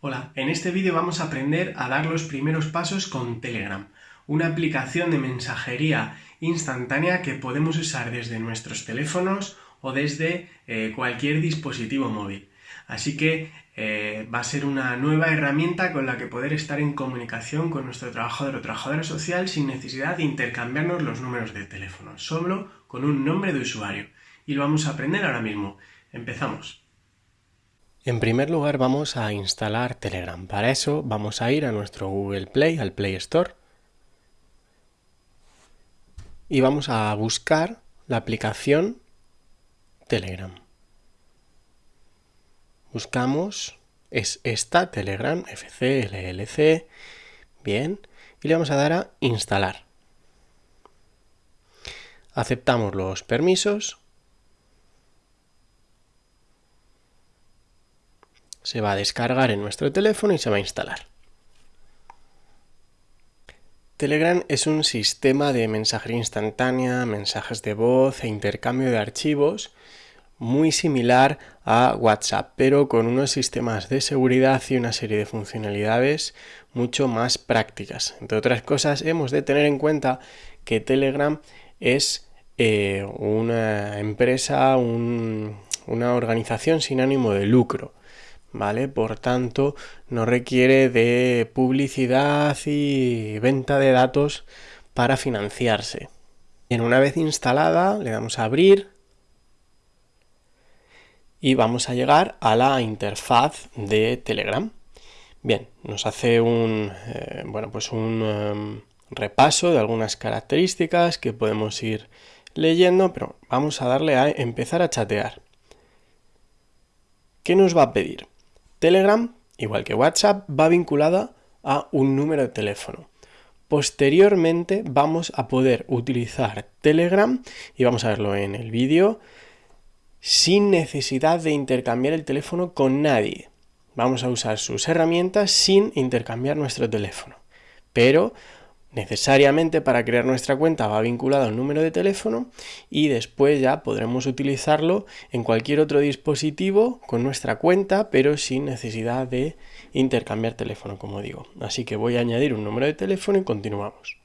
Hola, en este vídeo vamos a aprender a dar los primeros pasos con Telegram, una aplicación de mensajería instantánea que podemos usar desde nuestros teléfonos o desde eh, cualquier dispositivo móvil. Así que eh, va a ser una nueva herramienta con la que poder estar en comunicación con nuestro trabajador o trabajadora social sin necesidad de intercambiarnos los números de teléfono, solo con un nombre de usuario. Y lo vamos a aprender ahora mismo. Empezamos. En primer lugar vamos a instalar Telegram. Para eso vamos a ir a nuestro Google Play, al Play Store. Y vamos a buscar la aplicación Telegram. Buscamos, es esta, Telegram, FC, LLC, bien, y le vamos a dar a instalar. Aceptamos los permisos se va a descargar en nuestro teléfono y se va a instalar. Telegram es un sistema de mensajería instantánea, mensajes de voz e intercambio de archivos muy similar a WhatsApp, pero con unos sistemas de seguridad y una serie de funcionalidades mucho más prácticas. Entre otras cosas, hemos de tener en cuenta que Telegram es eh, una empresa, una organización sin ánimo de lucro. ¿Vale? Por tanto, no requiere de publicidad y venta de datos para financiarse. En una vez instalada, le damos a abrir y vamos a llegar a la interfaz de Telegram. Bien, nos hace un, eh, bueno, pues un em, repaso de algunas características que podemos ir leyendo, pero vamos a darle a empezar a chatear. ¿Qué nos va a pedir? Telegram, igual que WhatsApp, va vinculada a un número de teléfono. Posteriormente vamos a poder utilizar Telegram, y vamos a verlo en el vídeo, sin necesidad de intercambiar el teléfono con nadie. Vamos a usar sus herramientas sin intercambiar nuestro teléfono. Pero necesariamente para crear nuestra cuenta va vinculado al número de teléfono y después ya podremos utilizarlo en cualquier otro dispositivo con nuestra cuenta pero sin necesidad de intercambiar teléfono como digo. Así que voy a añadir un número de teléfono y continuamos.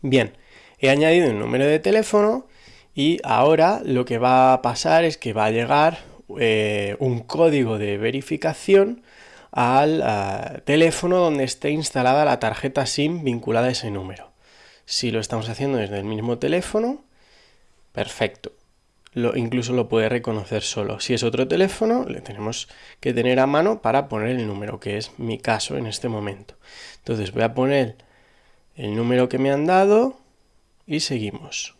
Bien, he añadido un número de teléfono y ahora lo que va a pasar es que va a llegar eh, un código de verificación al eh, teléfono donde esté instalada la tarjeta SIM vinculada a ese número. Si lo estamos haciendo desde el mismo teléfono, perfecto. Lo, incluso lo puede reconocer solo. Si es otro teléfono, le tenemos que tener a mano para poner el número, que es mi caso en este momento. Entonces voy a poner el número que me han dado y seguimos.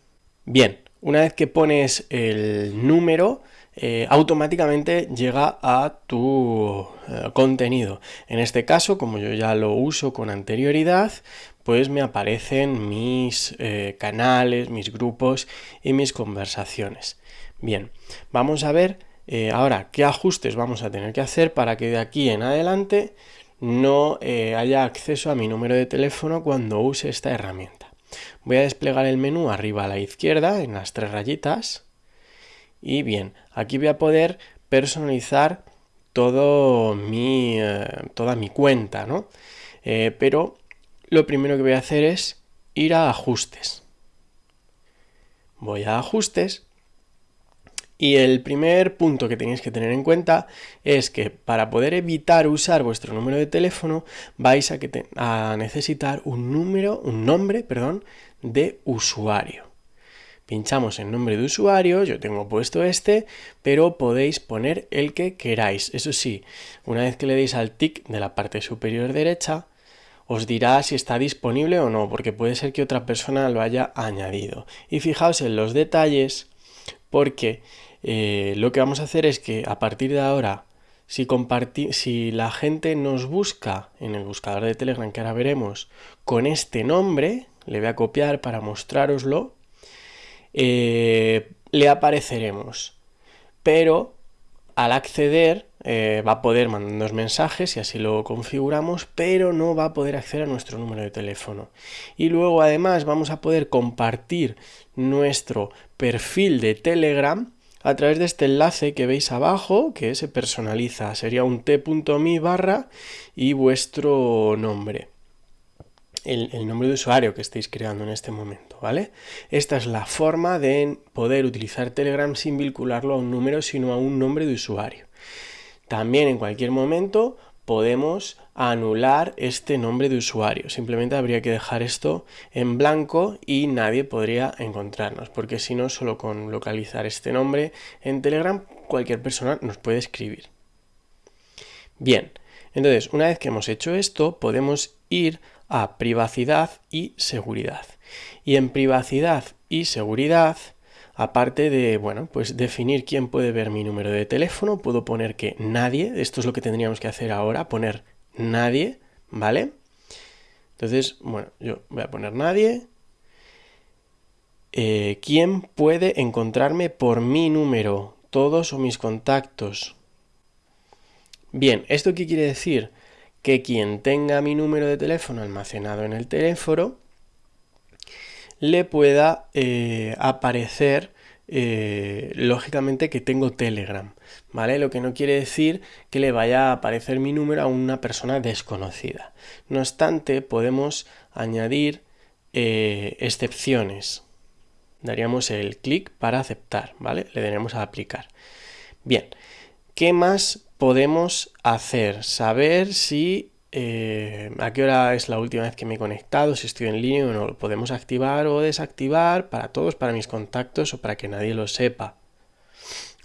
Bien, una vez que pones el número, eh, automáticamente llega a tu eh, contenido. En este caso, como yo ya lo uso con anterioridad, pues me aparecen mis eh, canales, mis grupos y mis conversaciones. Bien, vamos a ver ahora qué ajustes vamos a tener que hacer para que de aquí en adelante no haya acceso a mi número de teléfono cuando use esta herramienta. Voy a desplegar el menú arriba a la izquierda en las tres rayitas y bien, aquí voy a poder personalizar eh, toda mi cuenta, ¿no? Eh, pero lo primero que voy a hacer es ir a ajustes. Voy a ajustes y el primer punto que tenéis que tener en cuenta es que para poder evitar usar vuestro número de teléfono vais a, a necesitar un número, un nombre, perdón, de usuario pinchamos en nombre de usuario, yo tengo puesto este, pero podéis poner el que queráis. Eso sí, una vez que le deis al tic de la parte superior derecha, os dirá si está disponible o no, porque puede ser que otra persona lo haya añadido. Y fijaos en los detalles, porque eh, lo que vamos a hacer es que a partir de ahora, si, si la gente nos busca en el buscador de Telegram, que ahora veremos, con este nombre, le voy a copiar para mostraroslo, eh, le apareceremos. Pero al acceder eh, va a poder mandarnos mensajes y así lo configuramos, pero no va a poder acceder a nuestro número de teléfono. Y luego además vamos a poder compartir nuestro perfil de Telegram a través de este enlace que veis abajo, que se personaliza. Sería un t.me barra y vuestro nombre. El, nombre de usuario que estéis creando en este momento, ¿vale? Esta es la forma de poder utilizar Telegram sin vincularlo a un número, sino a un nombre de usuario. También en cualquier momento podemos anular este nombre de usuario. Simplemente habría que dejar esto en blanco y nadie podría encontrarnos, porque si no, solo con localizar este nombre en Telegram, cualquier persona nos puede escribir. Bien, entonces, una vez que hemos hecho esto, podemos ir a privacidad y seguridad. Y en privacidad y seguridad Aparte de, bueno, pues definir quién puede ver mi número de teléfono, puedo poner que nadie, esto es lo que tendríamos que hacer ahora, poner nadie, ¿vale? Entonces, bueno, yo voy a poner nadie. Eh, ¿Quién puede encontrarme por mi número? Todos o mis contactos. Bien, ¿esto qué quiere decir? Que quien tenga mi número de teléfono almacenado en el teléfono, le pueda eh, aparecer eh, lógicamente que tengo Telegram, ¿vale? Lo que no quiere decir que le vaya a aparecer mi número a una persona desconocida. No obstante, podemos añadir eh, excepciones. Daríamos el clic para aceptar, ¿vale? Le daremos a aplicar. Bien, ¿qué más podemos hacer? Saber si eh, a qué hora es la última vez que me he conectado, si estoy en línea o no. Lo podemos activar o desactivar para todos, para mis contactos o para que nadie lo sepa.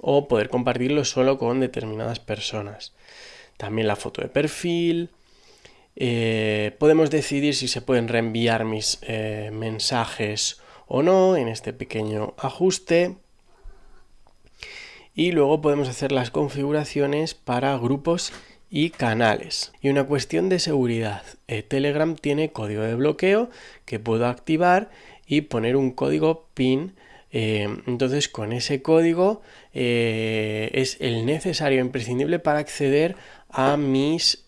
O poder compartirlo solo con determinadas personas. También la foto de perfil. Eh, podemos decidir si se pueden reenviar mis eh, mensajes o no en este pequeño ajuste. Y luego podemos hacer las configuraciones para grupos y canales. Y una cuestión de seguridad. Eh, Telegram tiene código de bloqueo que puedo activar y poner un código PIN. Eh, entonces con ese código eh, es el necesario imprescindible para acceder a mis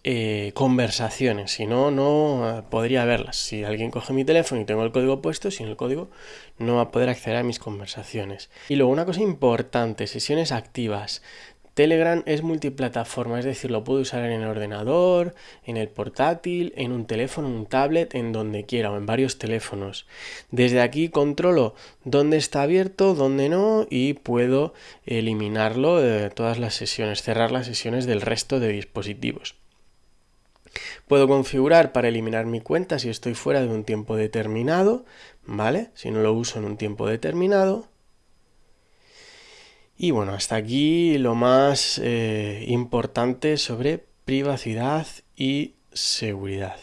conversaciones. Si no, no podría verlas. Si alguien coge mi teléfono y tengo el código puesto, sin el código no va a poder acceder a mis conversaciones. Y luego una cosa importante, sesiones activas. Telegram es multiplataforma, es decir, lo puedo usar en el ordenador, en el portátil, en un teléfono, en un tablet, en donde quiera o en varios teléfonos. Desde aquí controlo dónde está abierto, dónde no y puedo eliminarlo de todas las sesiones, cerrar las sesiones del resto de dispositivos. Puedo configurar para eliminar mi cuenta si estoy fuera de un tiempo determinado, ¿vale? Si no lo uso en un tiempo determinado. Y bueno, hasta aquí lo más eh, importante sobre privacidad y seguridad.